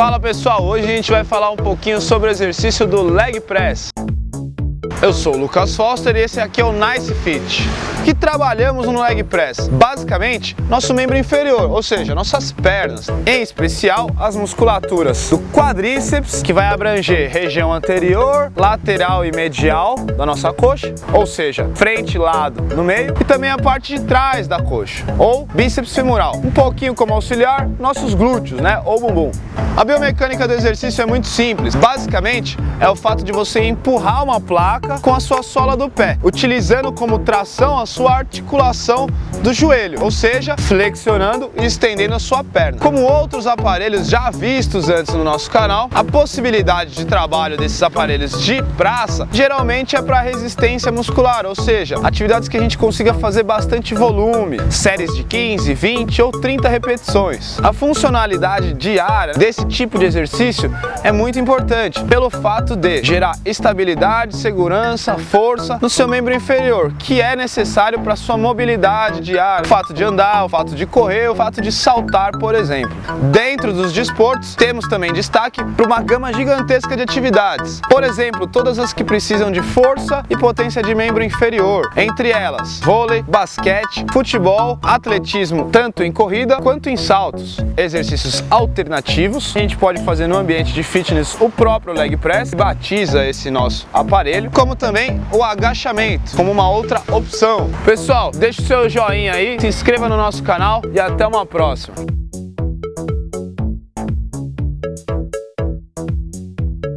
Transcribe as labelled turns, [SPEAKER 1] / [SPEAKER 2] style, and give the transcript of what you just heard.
[SPEAKER 1] Fala pessoal, hoje a gente vai falar um pouquinho sobre o exercício do leg press. Eu sou o Lucas Foster e esse aqui é o Nice Fit. Que trabalhamos no leg press? Basicamente, nosso membro inferior, ou seja, nossas pernas, em especial as musculaturas do quadríceps, que vai abranger região anterior, lateral e medial da nossa coxa, ou seja, frente, lado, no meio, e também a parte de trás da coxa, ou bíceps femoral. Um pouquinho como auxiliar, nossos glúteos, né, ou bumbum. A biomecânica do exercício é muito simples. Basicamente, é o fato de você empurrar uma placa com a sua sola do pé, utilizando como tração a sua articulação do joelho, ou seja, flexionando e estendendo a sua perna. Como outros aparelhos já vistos antes no nosso canal, a possibilidade de trabalho desses aparelhos de praça geralmente é para resistência muscular, ou seja, atividades que a gente consiga fazer bastante volume, séries de 15, 20 ou 30 repetições. A funcionalidade diária desse tipo de exercício é muito importante, pelo fato de gerar estabilidade, segurança, força no seu membro inferior, que é necessário para sua mobilidade diária, o fato de andar, o fato de correr, o fato de saltar, por exemplo. Dentro dos desportos, temos também destaque para uma gama gigantesca de atividades. Por exemplo, todas as que precisam de força e potência de membro inferior, entre elas vôlei, basquete, futebol, atletismo, tanto em corrida quanto em saltos, exercícios alternativos, a gente pode fazer no ambiente de fitness o próprio leg press, batiza esse nosso aparelho, como também o agachamento, como uma outra opção. Pessoal, deixa o seu joinha aí, se inscreva no nosso canal e até uma próxima.